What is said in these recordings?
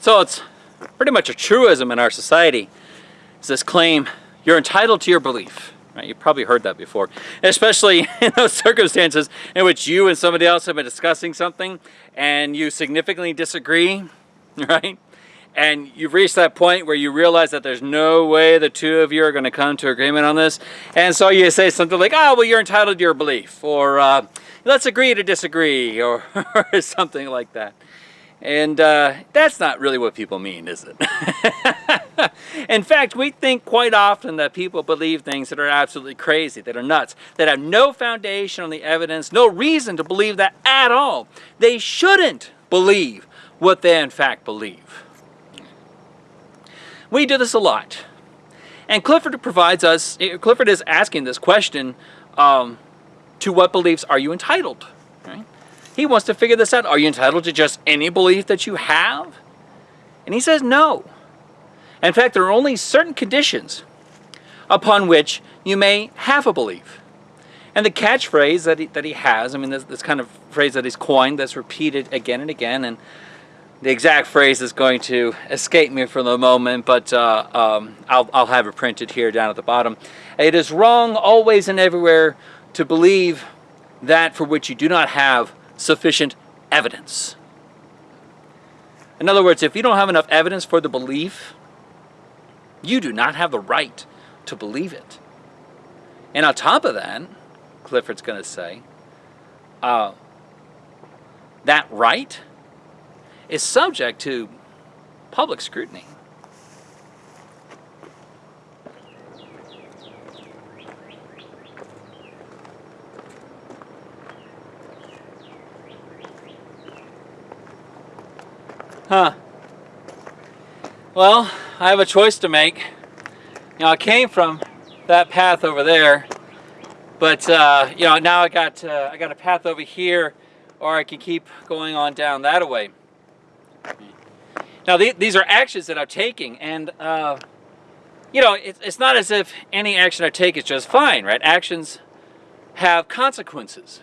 So it's pretty much a truism in our society. It's this claim, you're entitled to your belief. Right? You've probably heard that before, especially in those circumstances in which you and somebody else have been discussing something and you significantly disagree, right? And you've reached that point where you realize that there's no way the two of you are going to come to agreement on this. And so you say something like, oh, well, you're entitled to your belief, or uh, let's agree to disagree, or, or something like that. And uh, that's not really what people mean, is it? In fact, we think quite often that people believe things that are absolutely crazy, that are nuts, that have no foundation on the evidence, no reason to believe that at all. They shouldn't believe what they in fact believe. We do this a lot. And Clifford provides us, Clifford is asking this question, um, to what beliefs are you entitled? He wants to figure this out. Are you entitled to just any belief that you have? And he says no. In fact, there are only certain conditions upon which you may have a belief. And the catchphrase that he, that he has, I mean, this, this kind of phrase that he's coined that's repeated again and again, and the exact phrase is going to escape me for the moment, but uh, um, I'll, I'll have it printed here down at the bottom. It is wrong always and everywhere to believe that for which you do not have sufficient evidence. In other words, if you don't have enough evidence for the belief, you do not have the right to believe it. And on top of that, Clifford's going to say, uh, that right is subject to public scrutiny. Huh. Well, I have a choice to make. You know, I came from that path over there, but uh, you know, now I got uh, I got a path over here, or I can keep going on down that way. Now, th these are actions that I'm taking, and uh, you know, it, it's not as if any action I take is just fine, right? Actions have consequences.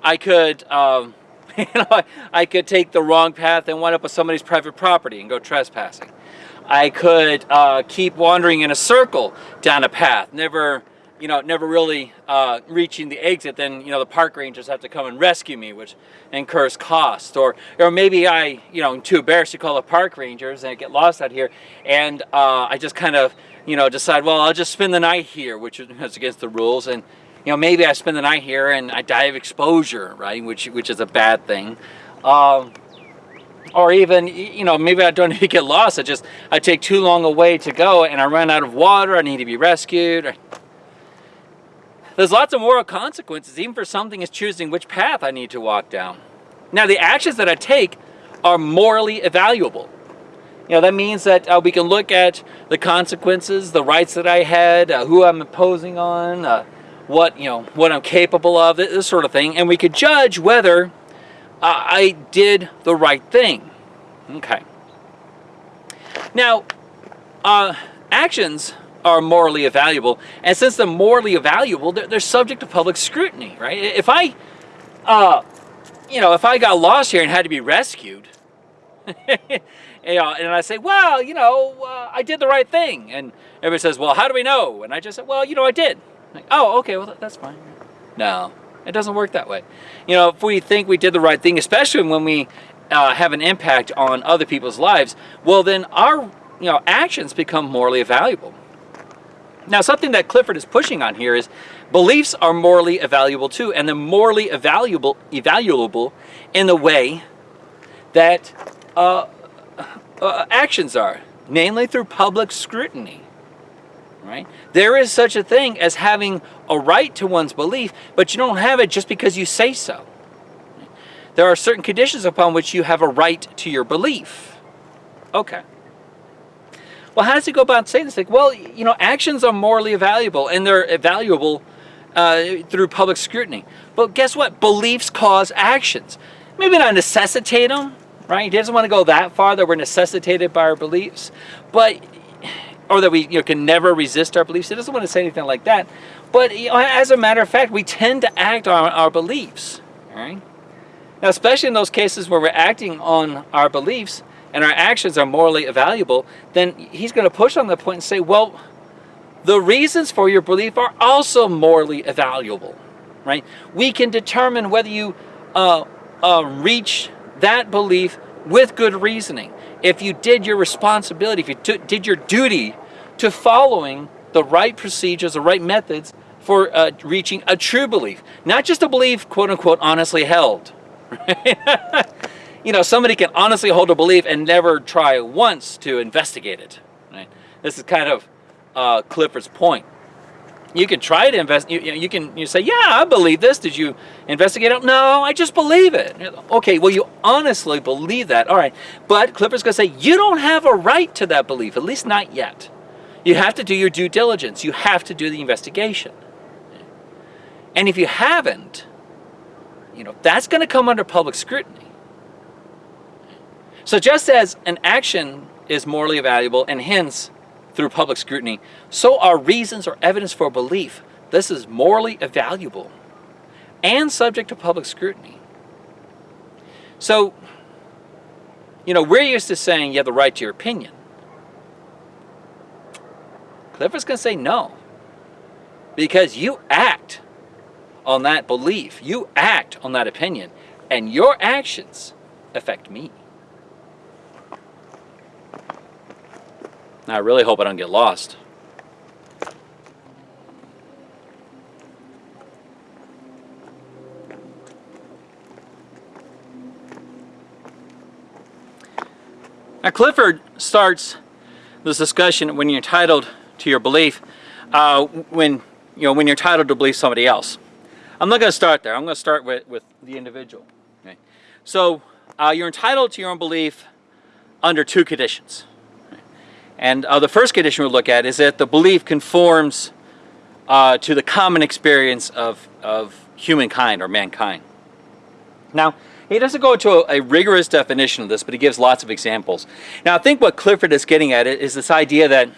I could. Um, you know, I, could take the wrong path and wind up with somebody's private property and go trespassing. I could uh, keep wandering in a circle down a path, never, you know, never really uh, reaching the exit. Then, you know, the park rangers have to come and rescue me, which incurs cost. Or, or maybe I, you know, I'm too embarrassed to call the park rangers and I get lost out here, and uh, I just kind of, you know, decide, well, I'll just spend the night here, which is against the rules, and you know, maybe I spend the night here and I die of exposure, right? Which, which is a bad thing. Um, or even, you know, maybe I don't even get lost. I just, I take too long away to go and I run out of water. I need to be rescued. There's lots of moral consequences, even for something as choosing which path I need to walk down. Now, the actions that I take are morally evaluable. You know, that means that uh, we can look at the consequences, the rights that I had, uh, who I'm imposing on, uh, what you know what I'm capable of, this sort of thing, and we could judge whether I did the right thing. Okay. Now, uh, actions are morally evaluable, and since they're morally evaluable, they're, they're subject to public scrutiny, right? If I, uh, you know, if I got lost here and had to be rescued, you know, and I say, well, you know, uh, I did the right thing, and everybody says, well, how do we know? And I just say, well, you know, I did. Like, oh, okay, well, that's fine. No, it doesn't work that way. You know, if we think we did the right thing, especially when we uh, have an impact on other people's lives, well, then our you know actions become morally valuable. Now, something that Clifford is pushing on here is beliefs are morally evaluable too, and they're morally evaluable, evaluable in the way that uh, uh, actions are, namely through public scrutiny right? There is such a thing as having a right to one's belief, but you don't have it just because you say so. There are certain conditions upon which you have a right to your belief. Okay. Well, how does he go about saying this? Like, well, you know, actions are morally valuable, and they're valuable uh, through public scrutiny. But guess what? Beliefs cause actions. Maybe not necessitate them, right? He doesn't want to go that far that we're necessitated by our beliefs. But or that we you know, can never resist our beliefs. It doesn't want to say anything like that. But you know, as a matter of fact, we tend to act on our beliefs. Right? Now, especially in those cases where we're acting on our beliefs, and our actions are morally valuable, then he's going to push on the point and say, well, the reasons for your belief are also morally valuable, right? We can determine whether you uh, uh, reach that belief with good reasoning. If you did your responsibility, if you did your duty to following the right procedures, the right methods for uh, reaching a true belief. Not just a belief, quote unquote, honestly held. you know, somebody can honestly hold a belief and never try once to investigate it. Right? This is kind of uh, Clifford's point. You can try to invest. You, you, can you say, yeah, I believe this. Did you investigate it? No, I just believe it. Okay, well, you honestly believe that. All right, but Clifford's going to say you don't have a right to that belief, at least not yet. You have to do your due diligence. You have to do the investigation. And if you haven't, you know, that's going to come under public scrutiny. So just as an action is morally valuable and hence through public scrutiny, so are reasons or evidence for belief. This is morally valuable and subject to public scrutiny. So, you know, we're used to saying you have the right to your opinion. Clifford's going to say no. Because you act on that belief, you act on that opinion, and your actions affect me. I really hope I don't get lost. Now Clifford starts this discussion when you're entitled to your belief, uh, when you know when you're entitled to believe somebody else. I'm not going to start there. I'm going to start with, with the individual. Okay? So uh, you're entitled to your own belief under two conditions. And uh, the first condition we'll look at is that the belief conforms uh, to the common experience of, of humankind or mankind. Now, he doesn't go into a, a, rigorous definition of this, but he gives lots of examples. Now, I think what Clifford is getting at is this idea that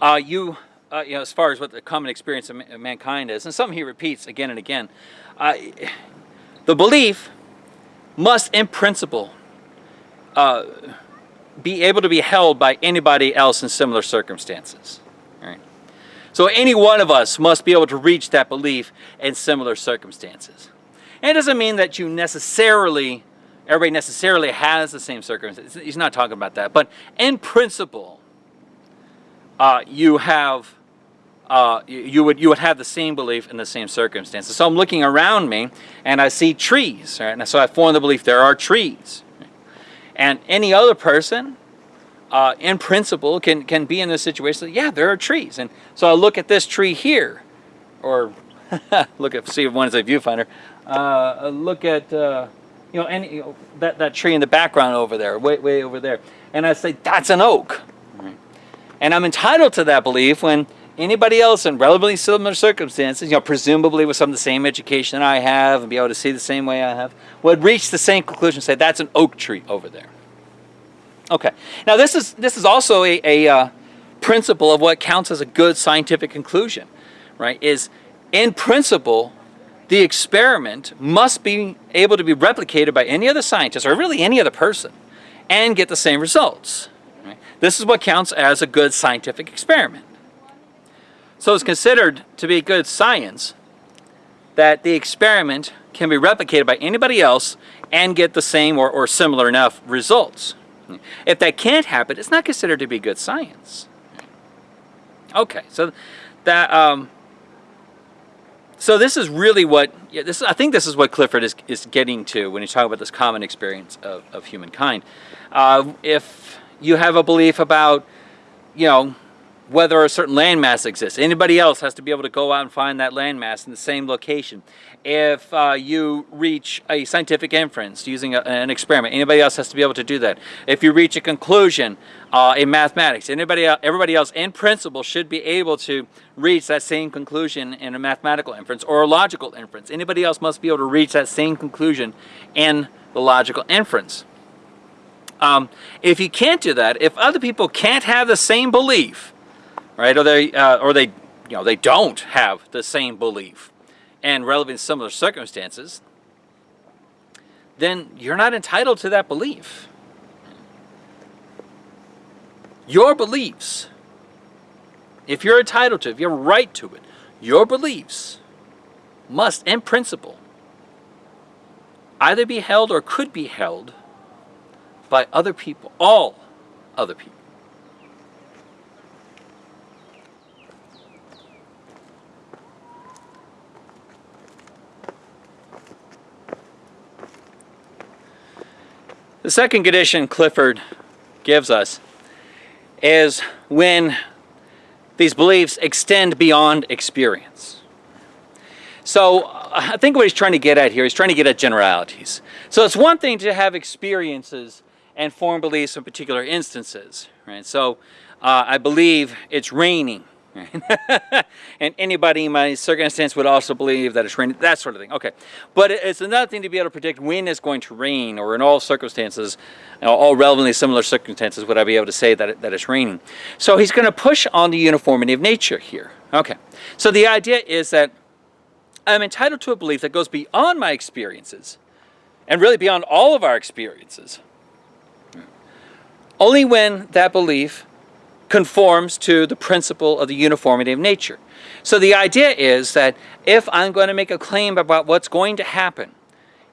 uh, you uh, you know, as far as what the common experience of, mankind is, and something he repeats again and again, uh, the belief must, in principle, uh, be able to be held by anybody else in similar circumstances. So any one of us must be able to reach that belief in similar circumstances. And it doesn't mean that you necessarily, everybody necessarily has the same circumstances. He's not talking about that. But in principle, uh, you have uh, you, would you would have the same belief in the same circumstances. So I'm looking around me and I see trees, right? And so I form the belief there are trees. And any other person, uh, in principle, can, can be in this situation. Yeah, there are trees. And so I look at this tree here, or look at see if one is a viewfinder. Uh, look at uh, you know any you know, that that tree in the background over there, way way over there, and I say that's an oak. And I'm entitled to that belief when anybody else in relatively similar circumstances, you know, presumably with some of the same education I have and be able to see the same way I have, would reach the same conclusion, say that's an oak tree over there. Okay, now this is this is also a, a uh, principle of what counts as a good scientific conclusion, right? Is in principle, the experiment must be able to be replicated by any other scientist or really any other person and get the same results. This is what counts as a good scientific experiment. So it's considered to be good science that the experiment can be replicated by anybody else and get the same or, or similar enough results. If that can't happen, it's not considered to be good science. Okay, so that um, so this is really what yeah, this I think this is what Clifford is is getting to when he's talking about this common experience of, of humankind. Uh, if you have a belief about you know whether a certain landmass exists. Anybody else has to be able to go out and find that landmass in the same location. If uh, you reach a scientific inference using a, an experiment, anybody else has to be able to do that. If you reach a conclusion uh, in mathematics, anybody, everybody else in principle should be able to reach that same conclusion in a mathematical inference or a logical inference. Anybody else must be able to reach that same conclusion in the logical inference. Um, if you can't do that, if other people can't have the same belief, right? Or they, uh, or they, you know, they don't have the same belief and relevant similar circumstances, then you're not entitled to that belief. your beliefs, if you're entitled to, if you have a right to it, your beliefs must, in principle, either be held or could be held by other people, all other people. The second condition Clifford gives us is when these beliefs extend beyond experience. So I think what he's trying to get at here, he's trying to get at generalities. So it's one thing to have experiences and form beliefs in particular instances, right? So uh, I believe it's raining and anybody in my circumstance would also believe that it's raining, that sort of thing. Okay, but it's another thing to be able to predict when it's going to rain or in all circumstances, you know, all relevantly similar circumstances would I be able to say that, it, that it's raining. So he's going to push on the uniformity of nature here. Okay, so the idea is that I'm entitled to a belief that goes beyond my experiences and really beyond all of our experiences. Only when that belief conforms to the principle of the uniformity of nature. So the idea is that if I'm going to make a claim about what's going to happen,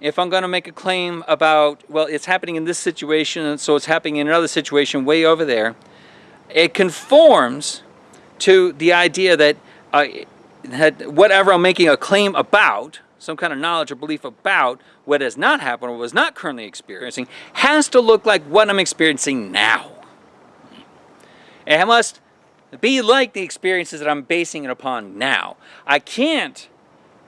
if I'm going to make a claim about, well, it's happening in this situation, and so it's happening in another situation way over there, it conforms to the idea that, uh, that whatever I'm making a claim about, some kind of knowledge or belief about what has not happened or was not currently experiencing, has to look like what I'm experiencing now. It must be like the experiences that I'm basing it upon now. I can't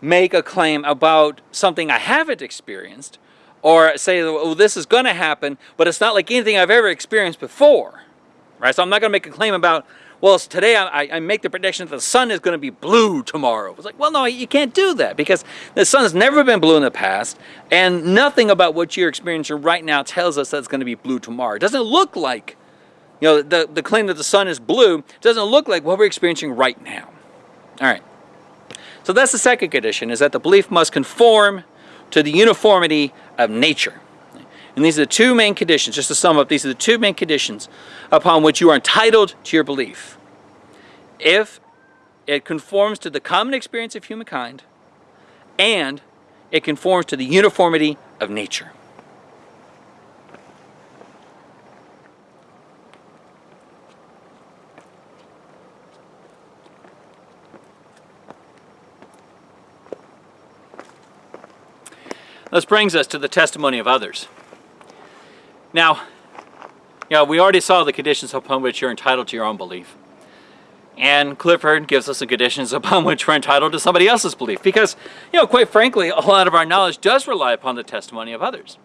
make a claim about something I haven't experienced or say, well, this is going to happen, but it's not like anything I've ever experienced before. Right? So I'm not going to make a claim about, well, today I, I make the prediction that the sun is going to be blue tomorrow. It's like, well, no, you can't do that because the sun has never been blue in the past, and nothing about what you're experiencing right now tells us that it's going to be blue tomorrow. It doesn't look like you know, the, the claim that the sun is blue doesn't look like what we're experiencing right now. All right. So that's the second condition, is that the belief must conform to the uniformity of nature. And these are the two main conditions, just to sum up, these are the two main conditions upon which you are entitled to your belief. If it conforms to the common experience of humankind, and it conforms to the uniformity of nature. This brings us to the testimony of others. Now, you know, we already saw the conditions upon which you're entitled to your own belief. And Clifford gives us the conditions upon which we're entitled to somebody else's belief. Because, you know, quite frankly, a lot of our knowledge does rely upon the testimony of others.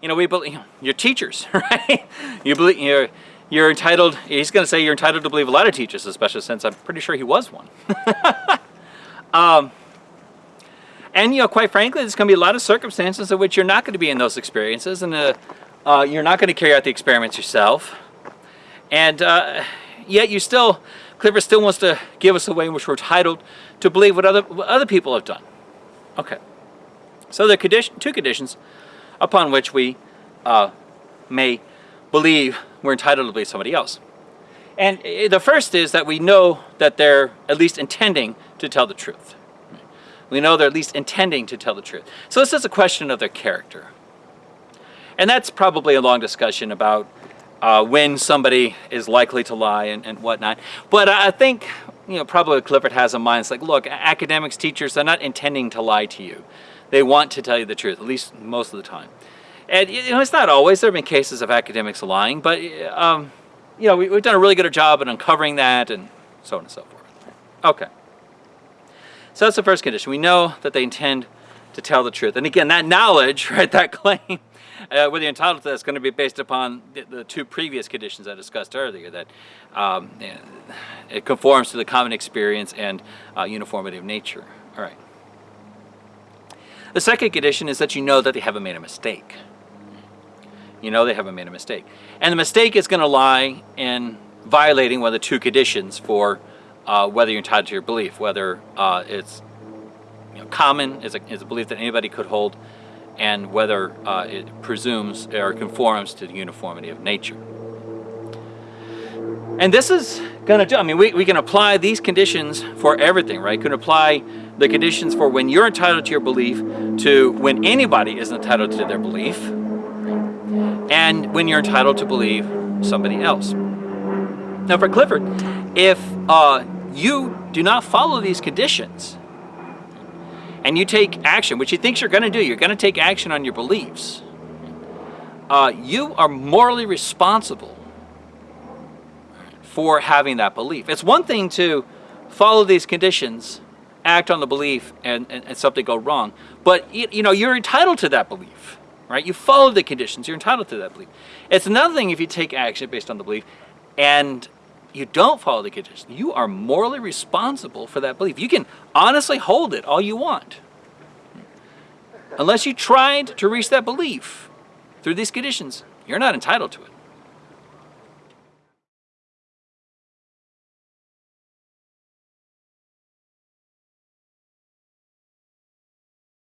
You know, we believe, you know, you're teachers, right? You believe, you're, you're entitled, he's going to say you're entitled to believe a lot of teachers, especially since I'm pretty sure he was one. um, and, you know, quite frankly, there's going to be a lot of circumstances in which you're not going to be in those experiences and uh, uh, you're not going to carry out the experiments yourself. And uh, yet you still, Clifford still wants to give us a way in which we're entitled to believe what other, what other people have done. Okay. So there are condition, two conditions upon which we uh, may believe we're entitled to believe somebody else. And uh, the first is that we know that they're at least intending to tell the truth. We know they're at least intending to tell the truth. So this is a question of their character. And that's probably a long discussion about uh, when somebody is likely to lie and, and whatnot. But I think, you know, probably Clifford has in mind, it's like, look, academics, teachers, they're not intending to lie to you. They want to tell you the truth, at least most of the time. And, you know, it's not always. There have been cases of academics lying, but, um, you know, we, we've done a really good job at uncovering that and so on and so forth. Okay. So that's the first condition. We know that they intend to tell the truth. And again, that knowledge, right, that claim, uh, whether you're entitled to that is going to be based upon the, the two previous conditions I discussed earlier, that um, it conforms to the common experience and uh, uniformity of nature. All right. The second condition is that you know that they haven't made a mistake. You know they haven't made a mistake. And the mistake is going to lie in violating one of the two conditions for uh, whether you're entitled to your belief, whether uh, it's you know, common, is a, is a belief that anybody could hold, and whether uh, it presumes or conforms to the uniformity of nature. And this is gonna do, I mean, we, we can apply these conditions for everything, right? Can apply the conditions for when you're entitled to your belief to when anybody is entitled to their belief and when you're entitled to believe somebody else. Now for Clifford, if uh, you do not follow these conditions and you take action, which he thinks you're gonna do, you're gonna take action on your beliefs, uh, you are morally responsible for having that belief. It's one thing to follow these conditions, act on the belief, and, and, and something go wrong. But you know, you're entitled to that belief, right? You follow the conditions, you're entitled to that belief. It's another thing if you take action based on the belief and you don't follow the conditions. You are morally responsible for that belief. You can honestly hold it all you want. Unless you tried to reach that belief through these conditions, you're not entitled to it.